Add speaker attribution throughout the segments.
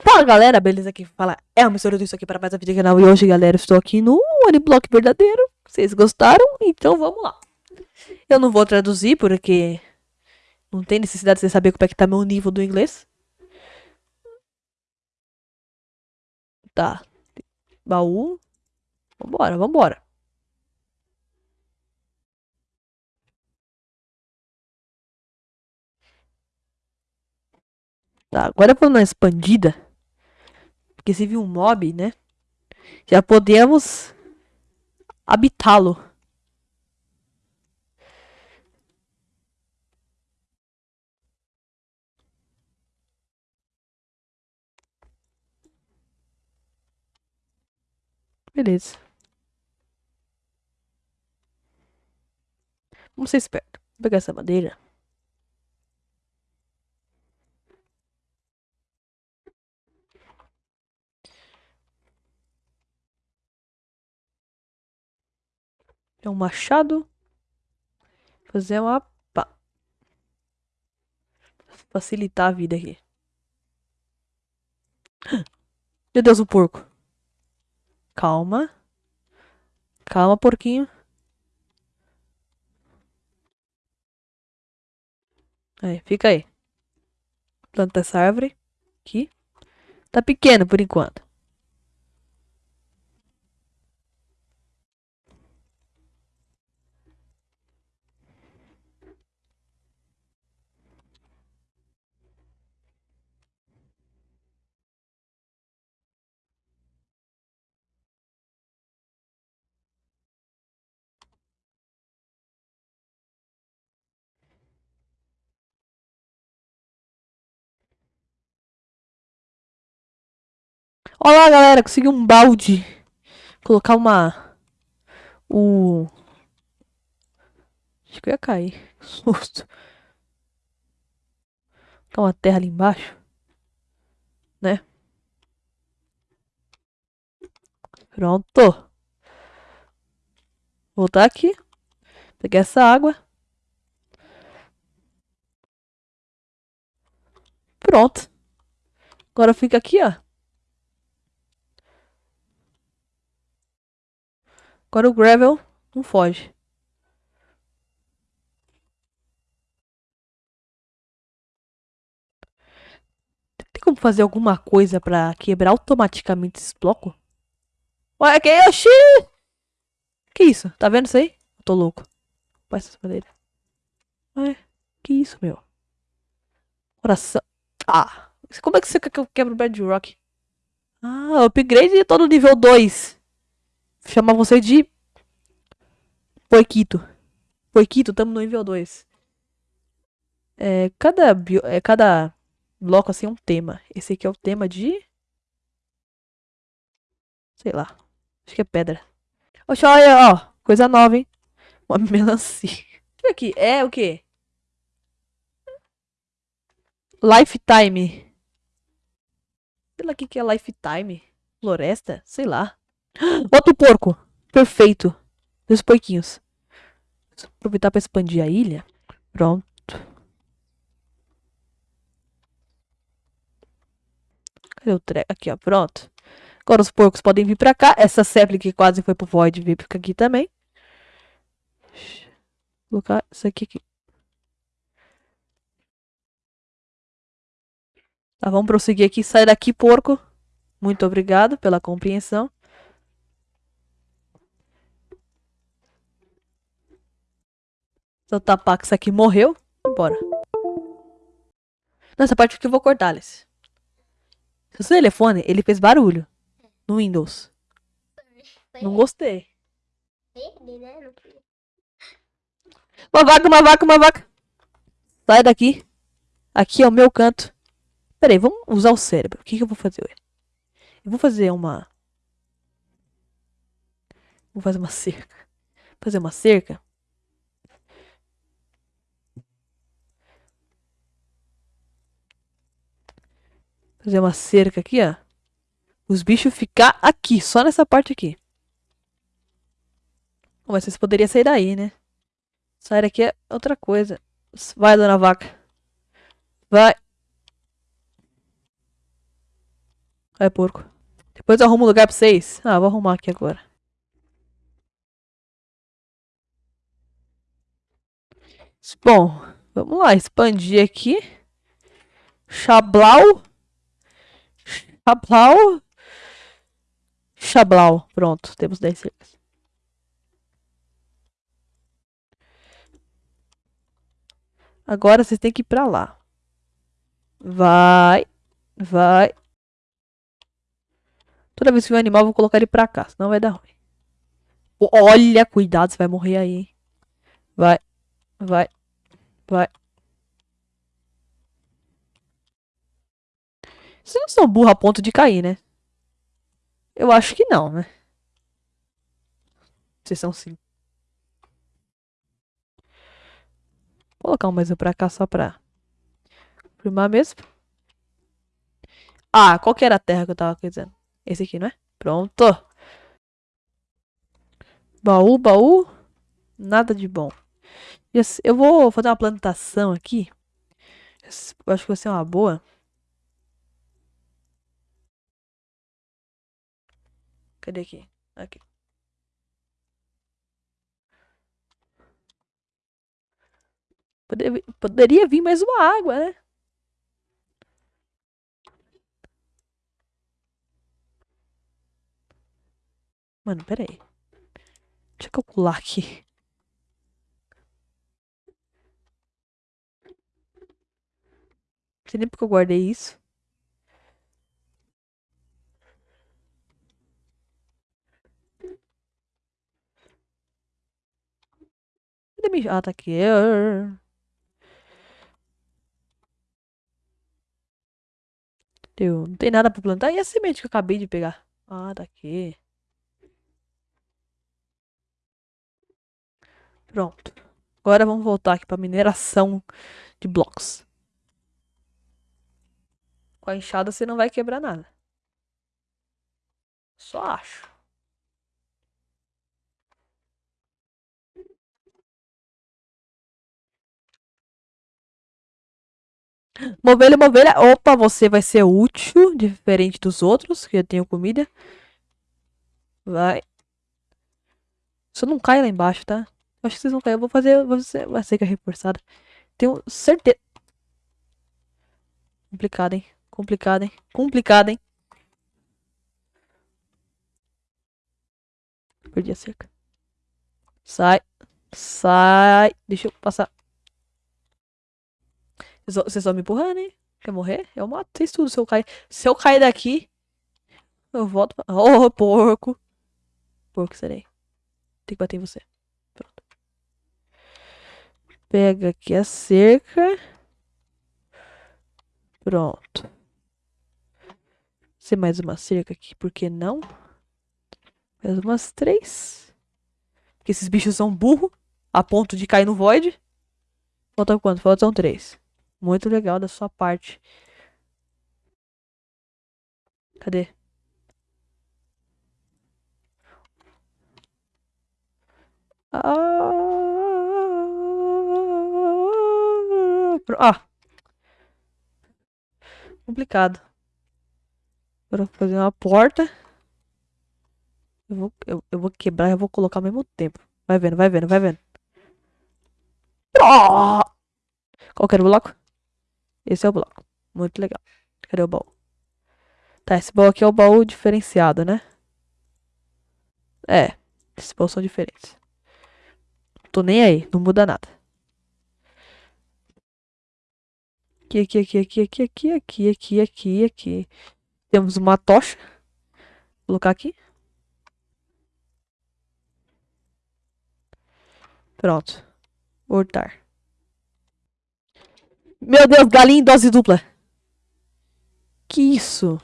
Speaker 1: Fala galera, beleza? Aqui fala é o mistura disso aqui para mais um vídeo do canal. E hoje, galera, estou aqui no Uniblock verdadeiro. Vocês gostaram? Então vamos lá. Eu não vou traduzir porque não tem necessidade de você saber como é que tá meu nível do inglês. Tá. Baú. Vambora, vambora. Tá, agora vamos na expandida. Porque se viu um mob, né? Já podemos habitá-lo. Beleza. Vamos ser esperto. Vou pegar essa madeira. É um machado. Fazer uma pá. Facilitar a vida aqui. Meu Deus, o porco. Calma. Calma, porquinho. Aí, fica aí. Planta essa árvore. Aqui. Tá pequeno por enquanto. Olá, galera, consegui um balde. Colocar uma... O... Acho que eu ia cair. Susto. Colocar uma terra ali embaixo. Né? Pronto. Voltar aqui. Pegar essa água. Pronto. Agora fica aqui, ó. Agora o Gravel não foge. Tem como fazer alguma coisa pra quebrar automaticamente esse bloco? Ué, que oxi! Que isso? Tá vendo isso aí? Eu tô louco. Essa madeira. Ué, que isso, meu? Coração. Ah! Como é que você quer que eu quebre o Bedrock? Ah, upgrade todo nível 2 chamar você de Porquito. Porquito, tamo no nível 2. É, cada, bio, é, cada bloco assim é um tema. Esse aqui é o tema de... Sei lá. Acho que é pedra. Oxe, olha, ó. Coisa nova, hein? Uma melancia. Isso aqui é o quê? Lifetime. Sei lá o que, que é lifetime. Floresta? Sei lá. Outro porco. Perfeito. Dois porquinhos. Aproveitar para expandir a ilha. Pronto. Cadê o treco? Aqui, ó. Pronto. Agora os porcos podem vir pra cá. Essa Zeppelin que quase foi pro Void vir pra aqui também. Vou colocar isso aqui, aqui. Tá, vamos prosseguir aqui. Sai daqui, porco. Muito obrigado pela compreensão. Seu Tapax aqui morreu. Bora. Nessa parte aqui eu vou cortar, Alice. Seu telefone, ele fez barulho. No Windows. Não gostei. Uma vaca, uma vaca, uma vaca. Sai daqui. Aqui é o meu canto. Pera aí, vamos usar o cérebro. O que, que eu vou fazer? Eu vou fazer uma... Vou fazer uma cerca. Fazer uma cerca. Fazer uma cerca aqui, ó. Os bichos ficar aqui, só nessa parte aqui. Mas vocês poderiam sair daí, né? Sair daqui é outra coisa. Vai, dona vaca. Vai. É porco. Depois eu arrumo um lugar pra vocês. Ah, vou arrumar aqui agora. Bom, vamos lá. Expandir aqui. Chablau. Chablau. Chablau. Pronto, temos 10 cercas. Agora vocês têm que ir pra lá. Vai. Vai. Toda vez que um animal, eu vou colocar ele pra cá, senão vai dar ruim. Olha, cuidado, você vai morrer aí, hein? Vai. Vai. Vai. Vocês não são burros a ponto de cair, né? Eu acho que não, né? Vocês são sim. Vou colocar um mais um pra cá só pra primar mesmo. Ah, qual que era a terra que eu tava dizendo? Esse aqui, não é? Pronto. Baú, baú. Nada de bom. Eu vou fazer uma plantação aqui. Eu acho que vai ser uma boa. Cadê aqui? Aqui. Poderia, poderia vir mais uma água, né? Mano, pera aí. Deixa eu calcular aqui. Não sei nem porque eu guardei isso. Ah, tá aqui. Deu. Não tem nada pra plantar. E a semente que eu acabei de pegar? Ah, tá aqui. Pronto. Agora vamos voltar aqui pra mineração de blocos. Com a enxada você não vai quebrar nada. Só acho. Movelha, movelha. Opa, você vai ser útil, diferente dos outros, que eu tenho comida. Vai. Só não cai lá embaixo, tá? Acho que vocês vão cair. Eu vou fazer você vai ser que é reforçada. Tenho certeza. Complicado, hein? Complicado, hein? Complicado, hein? Perdi a cerca. Sai. Sai. Deixa eu passar. Vocês estão me empurrando, hein? Quer morrer? Eu mato vocês tudo se eu cair. Se eu cair daqui, eu volto pra... Oh, porco. Porco serei. Tem que bater em você. Pronto. Pega aqui a cerca. Pronto. Ser mais uma cerca aqui, por que não? Mais umas três. Porque esses bichos são burro a ponto de cair no void. Falta quanto? Faltam três. Muito legal da sua parte. Cadê? Ah, ah. Complicado. Agora vou fazer uma porta. Eu vou, eu, eu vou quebrar e vou colocar ao mesmo tempo. Vai vendo, vai vendo, vai vendo. Oh! Qual que era o bloco? Esse é o bloco. Muito legal. Cadê o baú? Tá, esse baú aqui é o baú diferenciado, né? É. Esses baús são diferentes. Tô nem aí, não muda nada. Aqui, aqui, aqui, aqui, aqui, aqui, aqui, aqui, aqui, aqui. Temos uma tocha. Vou colocar aqui. Pronto. Hortar. Meu Deus, galinha em dose dupla. Que isso?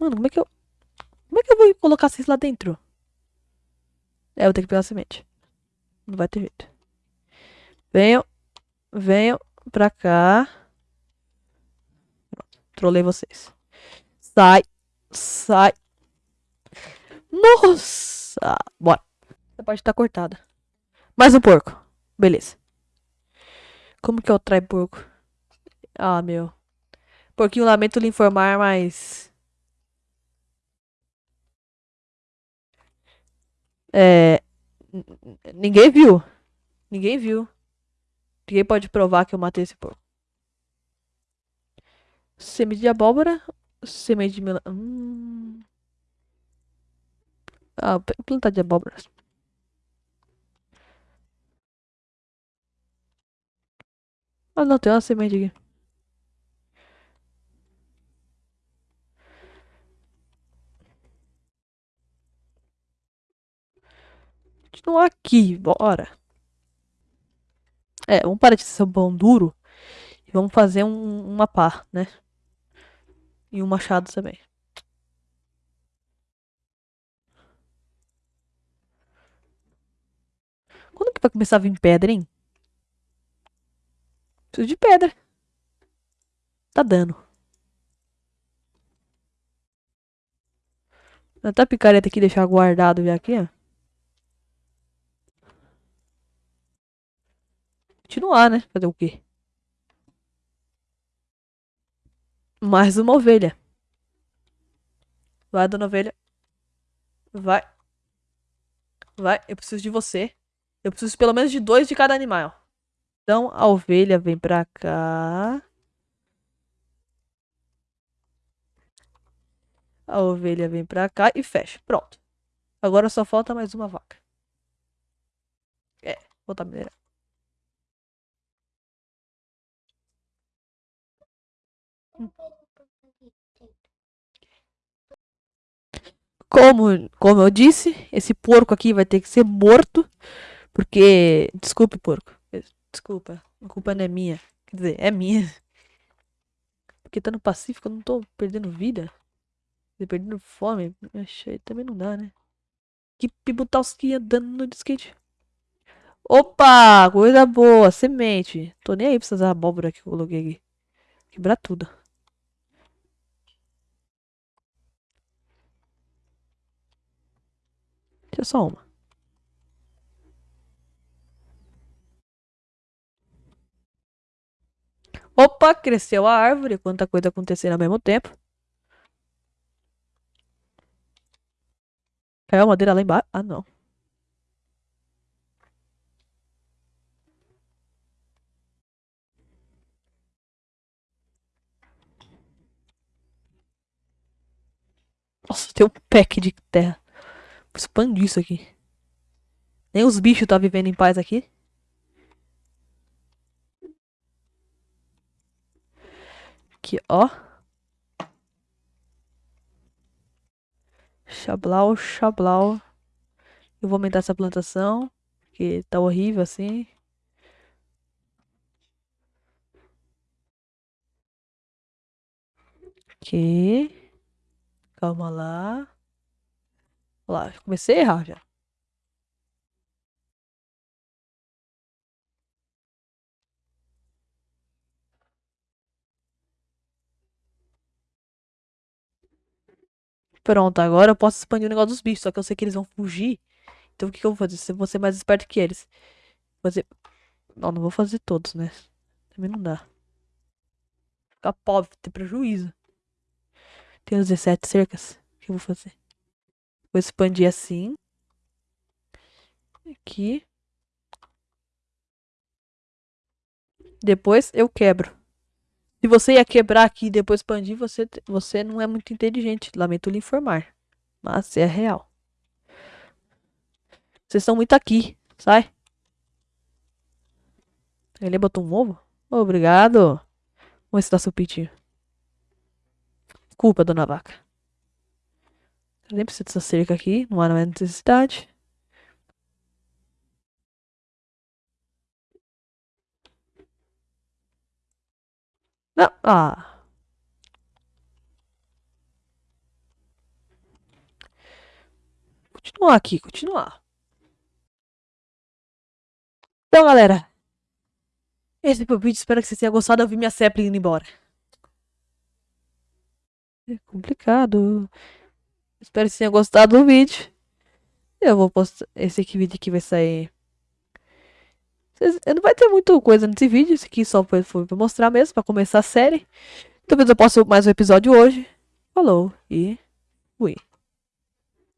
Speaker 1: Mano, como é que eu... Como é que eu vou colocar vocês lá dentro? É, eu vou ter que pegar a semente. Não vai ter jeito. Venham. Venham pra cá. Trolei vocês. Sai. Sai. Nossa. Bora. Essa parte tá cortada. Mais um porco. Beleza. Como que eu traio porco? Ah, meu. Porquinho, lamento lhe informar, mas... É... Ninguém viu. Ninguém viu. Ninguém pode provar que eu matei esse porco. Semente de abóbora. Semente de melão. Hum... Ah, plantar de abóbora. Ah, não, tem uma semente aqui. Continuar aqui, bora. É, vamos parar de ser pão duro. E vamos fazer um, uma pá, né? E um machado também. Quando que vai começar a vir pedra, hein? Preciso de pedra. Tá dando. Até a picareta aqui deixar guardado já aqui, ó. Continuar, né? Fazer o quê? Mais uma ovelha. Vai, dona ovelha. Vai. Vai, eu preciso de você. Eu preciso pelo menos de dois de cada animal. Então, a ovelha vem pra cá. A ovelha vem pra cá e fecha. Pronto. Agora só falta mais uma vaca. É, botar mineral. Como, como eu disse, esse porco aqui vai ter que ser morto. Porque. Desculpe, porco. Desculpa. A culpa não é minha. Quer dizer, é minha. Porque tá no Pacífico eu não tô perdendo vida. Perdendo fome. Achei, também não dá, né? Que Pibutalski andando no skate. Opa! Coisa boa. Semente. Tô nem aí pra essas abóbora que eu coloquei aqui. Quebrar tudo. Deixa só uma. Opa, cresceu a árvore. Quanta coisa acontecendo ao mesmo tempo. Caiu a madeira lá embaixo? Ah, não. Nossa, tem um pack de terra. Vou expandir isso aqui. Nem os bichos tá vivendo em paz aqui. Aqui, ó. Xablau, xablau. Eu vou aumentar essa plantação. Porque tá horrível assim. Aqui. Calma lá. Olha lá, comecei a errar já. Pronto, agora eu posso expandir o negócio dos bichos. Só que eu sei que eles vão fugir. Então o que, que eu vou fazer? Eu vou ser mais esperto que eles. Fazer... Não, não vou fazer todos, né? Também não dá. Ficar pobre, ter prejuízo. Tem 17 cercas. O que eu vou fazer? Vou expandir assim. Aqui. Depois eu quebro. Se você ia quebrar aqui e depois expandir, você, você não é muito inteligente. Lamento lhe informar. Mas é real. Vocês estão muito aqui. Sai. Ele botou um ovo? Obrigado. Vamos dá seu pitinho. Desculpa, dona vaca. Nem preciso dessa cerca aqui. Não há necessidade. Não. Ah. Continuar aqui, continuar. Então, galera. Esse foi o vídeo. Espero que vocês tenham gostado. Eu vi minha Zeppelin indo embora. É complicado. Espero que vocês tenham gostado do vídeo. Eu vou postar. Esse aqui, vídeo aqui vai sair não vai ter muita coisa nesse vídeo, esse aqui só foi, foi pra mostrar mesmo, pra começar a série. Talvez eu possa mais um episódio hoje. Falou e fui.